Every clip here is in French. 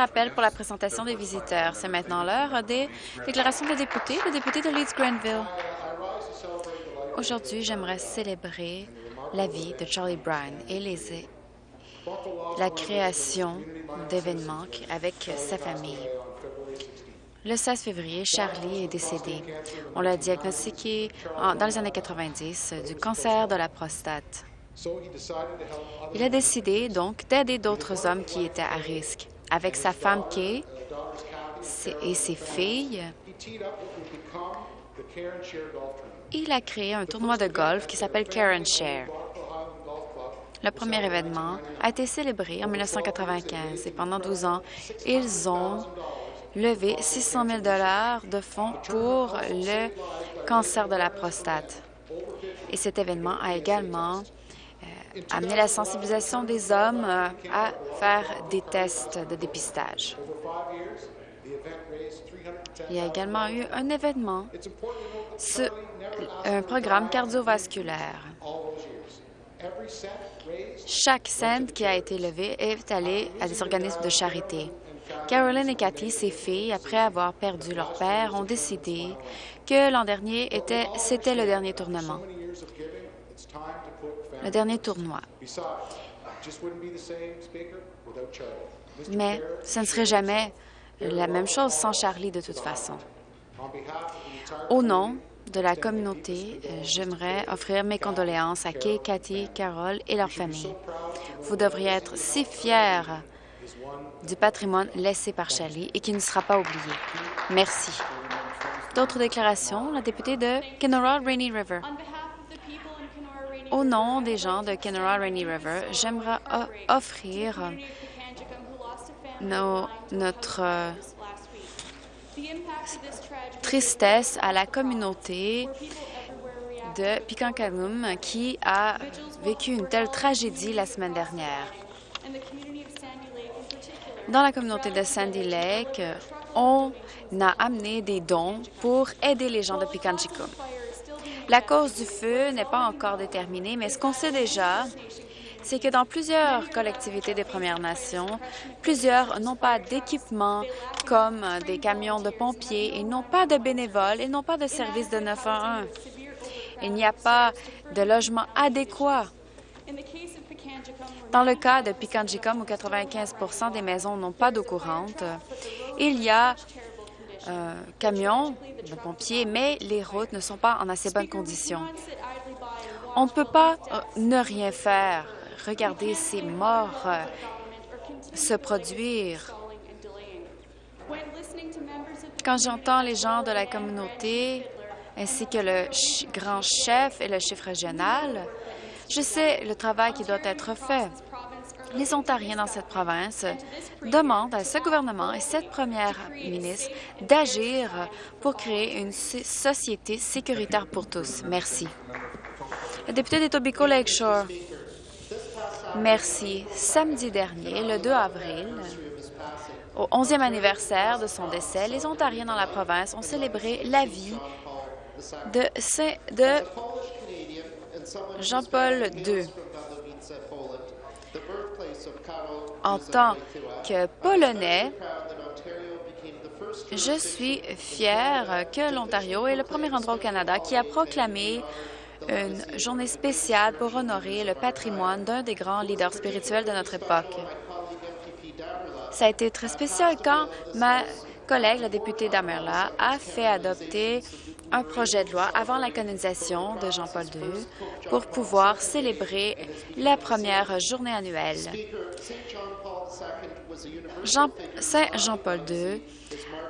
appel pour la présentation des visiteurs. C'est maintenant l'heure des déclarations des députés. Le député de Leeds-Grenville. Aujourd'hui, j'aimerais célébrer la vie de Charlie Brown et la création d'événements avec sa famille. Le 16 février, Charlie est décédé. On l'a diagnostiqué dans les années 90 du cancer de la prostate. Il a décidé donc d'aider d'autres hommes qui étaient à risque. Avec sa femme Kay et ses filles, il a créé un tournoi de golf qui s'appelle Karen Share. Le premier événement a été célébré en 1995 et pendant 12 ans, ils ont levé 600 000 de fonds pour le cancer de la prostate. Et cet événement a également amener la sensibilisation des hommes euh, à faire des tests de dépistage. Il y a également eu un événement, un programme cardiovasculaire. Chaque scène qui a été levé est allé à des organismes de charité. Caroline et Cathy, ses filles, après avoir perdu leur père, ont décidé que l'an dernier, c'était le dernier tournement le dernier tournoi. Mais ce ne serait jamais la même chose sans Charlie de toute façon. Au nom de la communauté, j'aimerais offrir mes condoléances à Kay, Cathy, Carole et leur famille. Vous devriez être si fiers du patrimoine laissé par Charlie et qui ne sera pas oublié. Merci. D'autres déclarations, la députée de Kenora Rainy River. Au nom des gens de Kenora Rainy River, j'aimerais offrir notre euh, tristesse à la communauté de Pikankanum qui a vécu une telle tragédie la semaine dernière. Dans la communauté de Sandy Lake, on a amené des dons pour aider les gens de Pikanjikum. La cause du feu n'est pas encore déterminée, mais ce qu'on sait déjà, c'est que dans plusieurs collectivités des Premières Nations, plusieurs n'ont pas d'équipement comme des camions de pompiers, ils n'ont pas de bénévoles, ils n'ont pas de service de 911. Il n'y a pas de logement adéquat. Dans le cas de Pikanjikum, où 95% des maisons n'ont pas d'eau courante, il y a euh, camions de pompiers, mais les routes ne sont pas en assez bonnes conditions. On ne peut pas euh, ne rien faire. Regarder ces morts euh, se produire. Quand j'entends les gens de la communauté ainsi que le grand chef et le chef régional, je sais le travail qui doit être fait les Ontariens dans cette province demandent à ce gouvernement et cette première ministre d'agir pour créer une société sécuritaire pour tous. Merci. Le député d'Etobicoke Lakeshore. Merci. Samedi dernier, le 2 avril, au 11e anniversaire de son décès, les Ontariens dans la province ont célébré la vie de, de Jean-Paul II. En tant que Polonais, je suis fier que l'Ontario est le premier endroit au Canada qui a proclamé une journée spéciale pour honorer le patrimoine d'un des grands leaders spirituels de notre époque. Ça a été très spécial quand ma collègue, la députée d'Amerla, a fait adopter un projet de loi avant la canonisation de Jean-Paul II pour pouvoir célébrer la première journée annuelle. Saint Jean-Paul II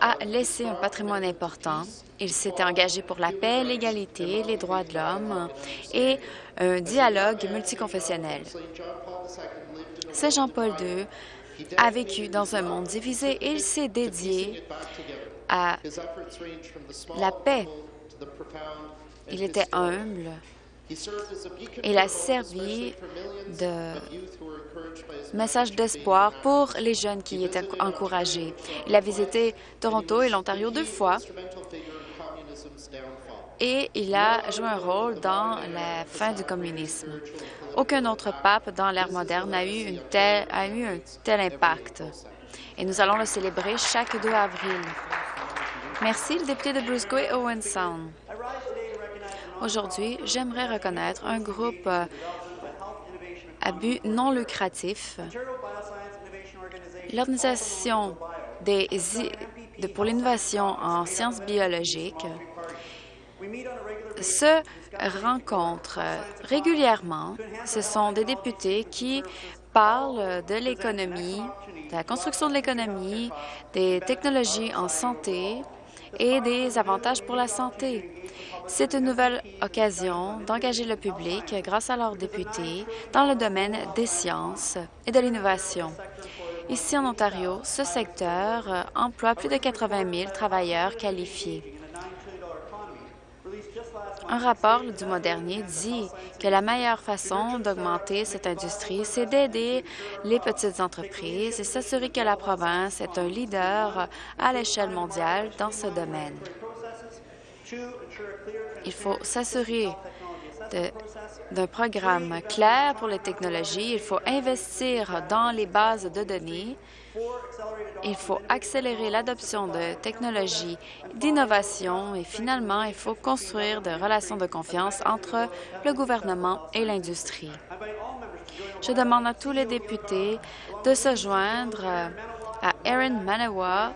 a laissé un patrimoine important. Il s'était engagé pour la paix, l'égalité, les droits de l'homme et un dialogue multiconfessionnel. Saint Jean-Paul II a vécu dans un monde divisé et il s'est dédié à la paix. Il était humble. Il a servi de message d'espoir pour les jeunes qui étaient encouragés. Il a visité Toronto et l'Ontario deux fois et il a joué un rôle dans la fin du communisme. Aucun autre pape dans l'ère moderne a eu, a eu un tel impact. et nous allons le célébrer chaque 2 avril. Merci, le député de Bruce Grey Owen Sound. Aujourd'hui, j'aimerais reconnaître un groupe euh, à but non lucratif, l'Organisation pour l'innovation en sciences biologiques se rencontrent régulièrement. Ce sont des députés qui parlent de l'économie, de la construction de l'économie, des technologies en santé et des avantages pour la santé. C'est une nouvelle occasion d'engager le public, grâce à leurs députés, dans le domaine des sciences et de l'innovation. Ici, en Ontario, ce secteur emploie plus de 80 000 travailleurs qualifiés. Un rapport du mois dernier dit que la meilleure façon d'augmenter cette industrie, c'est d'aider les petites entreprises et s'assurer que la province est un leader à l'échelle mondiale dans ce domaine. Il faut s'assurer d'un programme clair pour les technologies. Il faut investir dans les bases de données. Il faut accélérer l'adoption de technologies d'innovation et finalement, il faut construire des relations de confiance entre le gouvernement et l'industrie. Je demande à tous les députés de se joindre à Erin Manawa,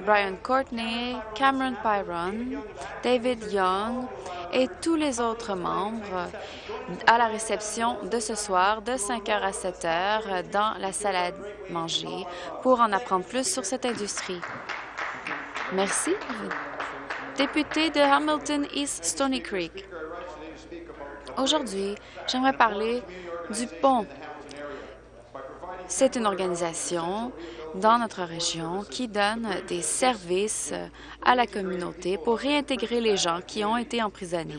Brian Courtney, Cameron Pyron, David Young et tous les autres membres à la réception de ce soir de 5 h à 7 h dans la salle à manger pour en apprendre plus sur cette industrie. Merci. Député de Hamilton East Stony Creek. Aujourd'hui, j'aimerais parler du pont. C'est une organisation dans notre région qui donne des services à la communauté pour réintégrer les gens qui ont été emprisonnés.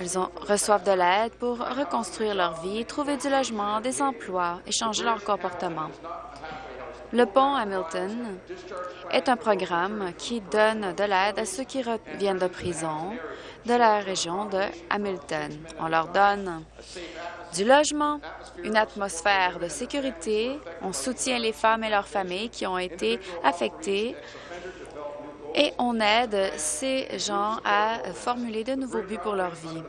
Ils reçoivent de l'aide pour reconstruire leur vie, trouver du logement, des emplois et changer leur comportement. Le pont Hamilton est un programme qui donne de l'aide à ceux qui reviennent de prison de la région de Hamilton. On leur donne du logement, une atmosphère de sécurité, on soutient les femmes et leurs familles qui ont été affectées et on aide ces gens à formuler de nouveaux buts pour leur vie.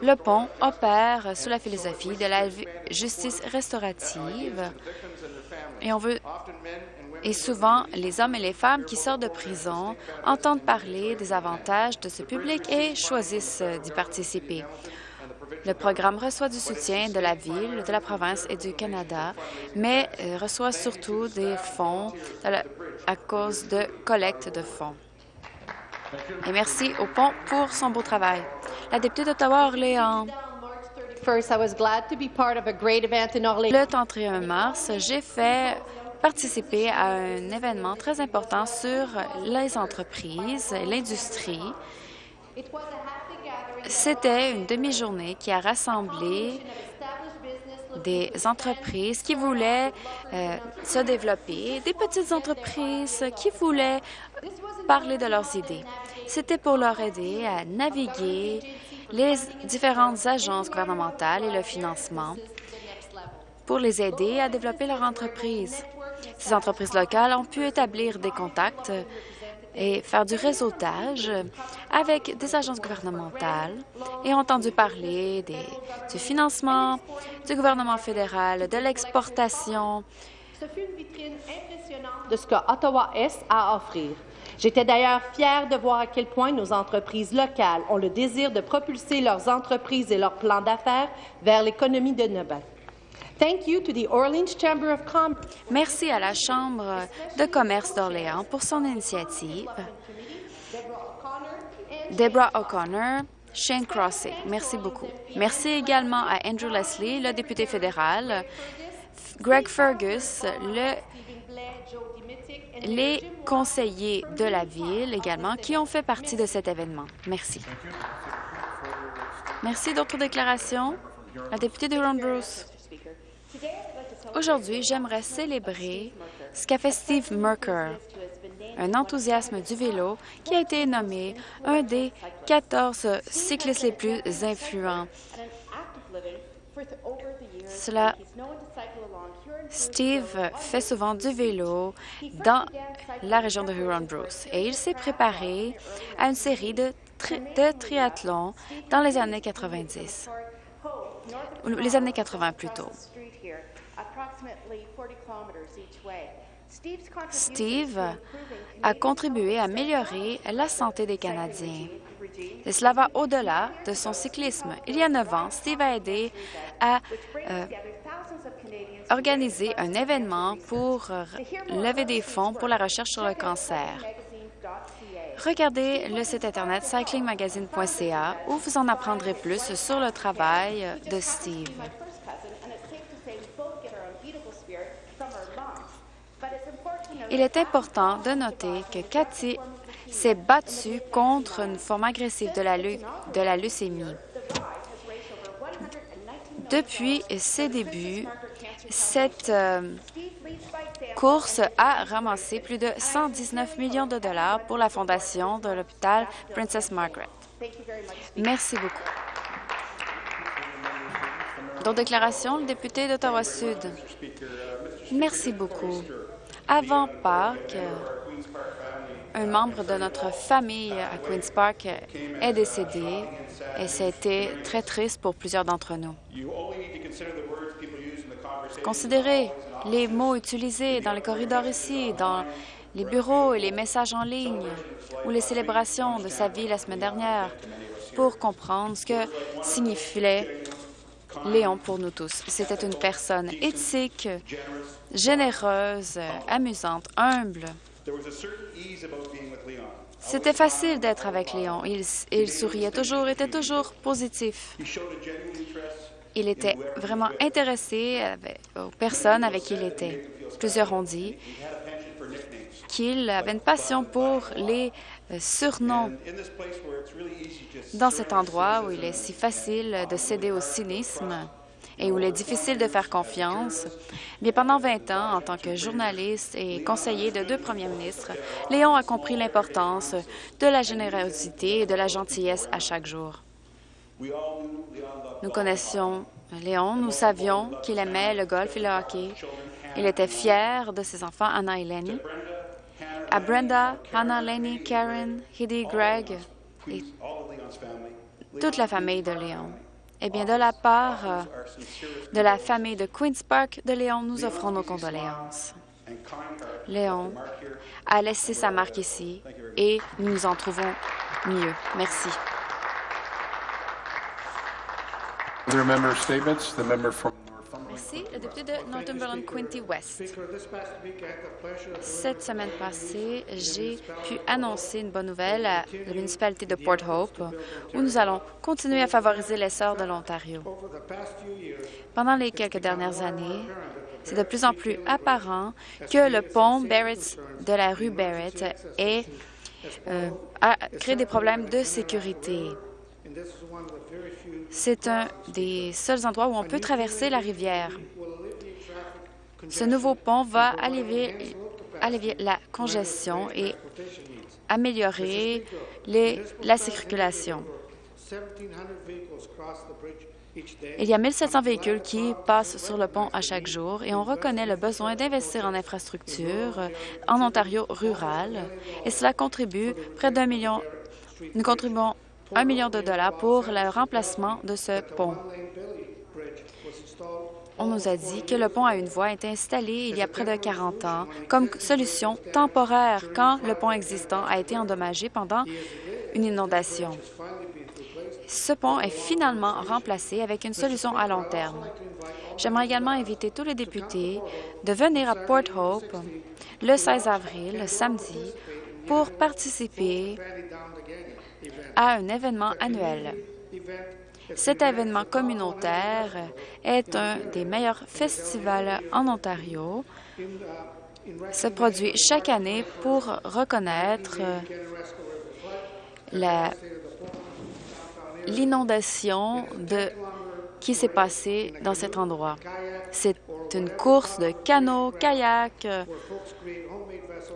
Le pont opère sous la philosophie de la justice restaurative et on veut et souvent, les hommes et les femmes qui sortent de prison entendent parler des avantages de ce public et choisissent d'y participer. Le programme reçoit du soutien de la Ville, de la province et du Canada, mais euh, reçoit surtout des fonds à cause de collecte de fonds. Et merci au pont pour son beau travail. La députée d'Ottawa-Orléans. Le 31 mars, j'ai fait participer à un événement très important sur les entreprises et l'industrie c'était une demi-journée qui a rassemblé des entreprises qui voulaient euh, se développer, des petites entreprises qui voulaient parler de leurs idées. C'était pour leur aider à naviguer les différentes agences gouvernementales et le financement pour les aider à développer leur entreprise. Ces entreprises locales ont pu établir des contacts et faire du réseautage avec des agences gouvernementales et entendu parler du financement, du gouvernement fédéral, de l'exportation. Ce fut une vitrine impressionnante de ce que Ottawa-Est a à offrir. J'étais d'ailleurs fière de voir à quel point nos entreprises locales ont le désir de propulser leurs entreprises et leurs plans d'affaires vers l'économie de Nobel. Merci à la Chambre de commerce d'Orléans pour son initiative. Deborah O'Connor, Shane Crossing, merci beaucoup. Merci également à Andrew Leslie, le député fédéral, Greg Fergus, le, les conseillers de la Ville également, qui ont fait partie de cet événement. Merci. Merci. D'autres déclarations? La députée de Ron Bruce. Aujourd'hui, j'aimerais célébrer ce qu'a fait Steve Merker, un enthousiasme du vélo qui a été nommé un des 14 cyclistes les plus influents Cela, Steve fait souvent du vélo dans la région de Huron-Bruce et il s'est préparé à une série de, de triathlons dans les années 90, les années 80 plutôt. Steve a contribué à améliorer la santé des Canadiens. Et cela va au-delà de son cyclisme. Il y a neuf ans, Steve a aidé à euh, organiser un événement pour euh, lever des fonds pour la recherche sur le cancer. Regardez le site Internet cyclingmagazine.ca où vous en apprendrez plus sur le travail de Steve. Il est important de noter que Cathy s'est battue contre une forme agressive de la, leucémie. Depuis ses débuts, cette euh, course a ramassé plus de 119 millions de dollars pour la fondation de l'hôpital Princess Margaret. Merci beaucoup. Dans déclaration, le député d'Ottawa-Sud. Merci beaucoup. Avant Pâques, un membre de notre famille à Queen's Park est décédé et c'était très triste pour plusieurs d'entre nous. Considérez les mots utilisés dans les corridors ici, dans les bureaux et les messages en ligne ou les célébrations de sa vie la semaine dernière pour comprendre ce que signifiait Léon pour nous tous. C'était une personne éthique, généreuse, amusante, humble. C'était facile d'être avec Léon. Il, souriait toujours, était toujours positif. Il était vraiment intéressé aux personnes avec qui il était. Plusieurs ont dit qu'il avait une passion pour les euh, surnoms. Dans cet endroit où il est si facile de céder au cynisme et où il est difficile de faire confiance, bien pendant 20 ans, en tant que journaliste et conseiller de deux premiers ministres, Léon a compris l'importance de la générosité et de la gentillesse à chaque jour. Nous connaissions Léon, nous savions qu'il aimait le golf et le hockey. Il était fier de ses enfants, Anna et Lenny, à Brenda, Hannah, Lenny, Karen, Hedy, Greg et toute la famille de Léon. Eh bien, de la part euh, de la famille de Queen's Park de Léon, nous offrons nos condoléances. Léon a laissé sa marque ici et nous nous en trouvons mieux. Merci. Merci. Le député de Northumberland, Quinty West. Cette semaine passée, j'ai pu annoncer une bonne nouvelle à la municipalité de Port Hope, où nous allons continuer à favoriser l'essor de l'Ontario. Pendant les quelques dernières années, c'est de plus en plus apparent que le pont Barrett de la rue Barrett euh, a créé des problèmes de sécurité. C'est un des seuls endroits où on peut traverser la rivière. Ce nouveau pont va alléger, la congestion et améliorer la circulation. Il y a 1700 véhicules qui passent sur le pont à chaque jour et on reconnaît le besoin d'investir en infrastructure en Ontario rural et cela contribue près d'un million. Nous contribuons un million de dollars pour le remplacement de ce pont. On nous a dit que le pont à une voie a été installé il y a près de 40 ans comme solution temporaire quand le pont existant a été endommagé pendant une inondation. Ce pont est finalement remplacé avec une solution à long terme. J'aimerais également inviter tous les députés de venir à Port Hope le 16 avril, samedi, pour participer à un événement annuel. Cet événement communautaire est un des meilleurs festivals en Ontario. Se produit chaque année pour reconnaître l'inondation qui s'est passée dans cet endroit. C'est une course de canot, kayak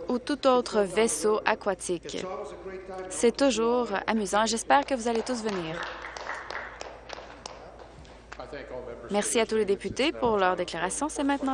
ou tout autre vaisseau aquatique. C'est toujours amusant. J'espère que vous allez tous venir. Merci à tous les députés pour leur déclaration. C'est maintenant